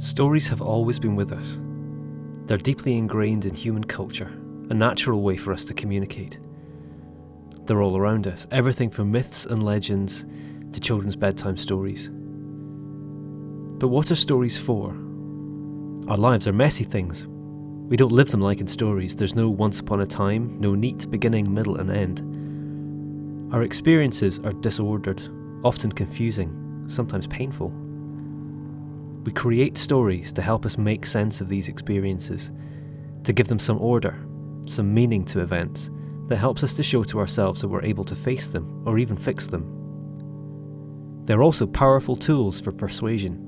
Stories have always been with us. They're deeply ingrained in human culture, a natural way for us to communicate. They're all around us, everything from myths and legends to children's bedtime stories. But what are stories for? Our lives are messy things. We don't live them like in stories. There's no once upon a time, no neat beginning, middle, and end. Our experiences are disordered, often confusing, sometimes painful. We create stories to help us make sense of these experiences, to give them some order, some meaning to events that helps us to show to ourselves that we're able to face them or even fix them. They're also powerful tools for persuasion.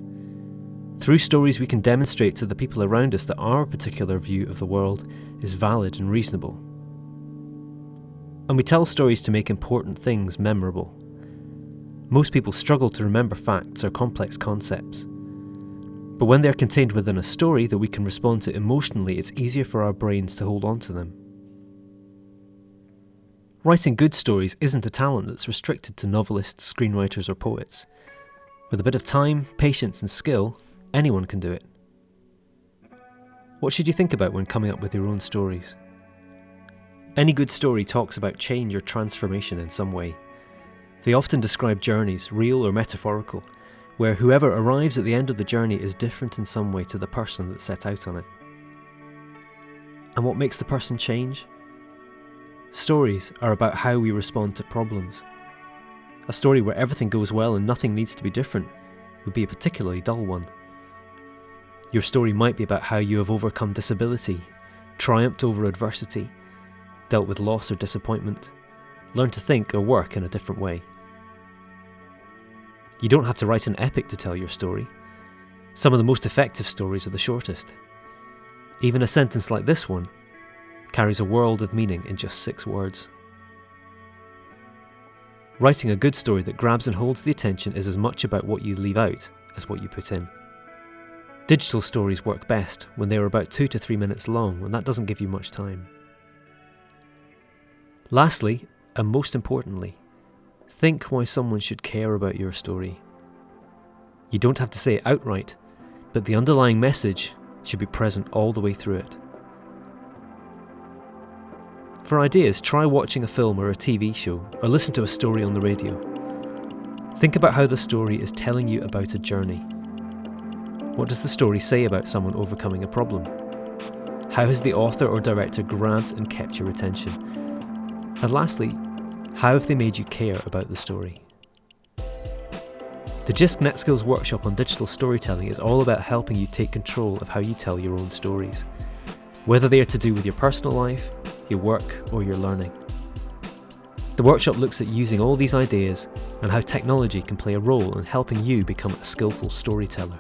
Through stories, we can demonstrate to the people around us that our particular view of the world is valid and reasonable. And we tell stories to make important things memorable. Most people struggle to remember facts or complex concepts. But when they're contained within a story that we can respond to emotionally, it's easier for our brains to hold on to them. Writing good stories isn't a talent that's restricted to novelists, screenwriters, or poets. With a bit of time, patience, and skill, anyone can do it. What should you think about when coming up with your own stories? Any good story talks about change or transformation in some way. They often describe journeys, real or metaphorical, where whoever arrives at the end of the journey is different in some way to the person that set out on it. And what makes the person change? Stories are about how we respond to problems. A story where everything goes well and nothing needs to be different would be a particularly dull one. Your story might be about how you have overcome disability, triumphed over adversity, dealt with loss or disappointment, learned to think or work in a different way. You don't have to write an epic to tell your story. Some of the most effective stories are the shortest. Even a sentence like this one carries a world of meaning in just six words. Writing a good story that grabs and holds the attention is as much about what you leave out as what you put in. Digital stories work best when they are about two to three minutes long, and that doesn't give you much time. Lastly, and most importantly, Think why someone should care about your story. You don't have to say it outright, but the underlying message should be present all the way through it. For ideas, try watching a film or a TV show, or listen to a story on the radio. Think about how the story is telling you about a journey. What does the story say about someone overcoming a problem? How has the author or director grabbed and kept your attention? And lastly, how have they made you care about the story? The JISC NetSkills workshop on digital storytelling is all about helping you take control of how you tell your own stories, whether they are to do with your personal life, your work, or your learning. The workshop looks at using all these ideas and how technology can play a role in helping you become a skillful storyteller.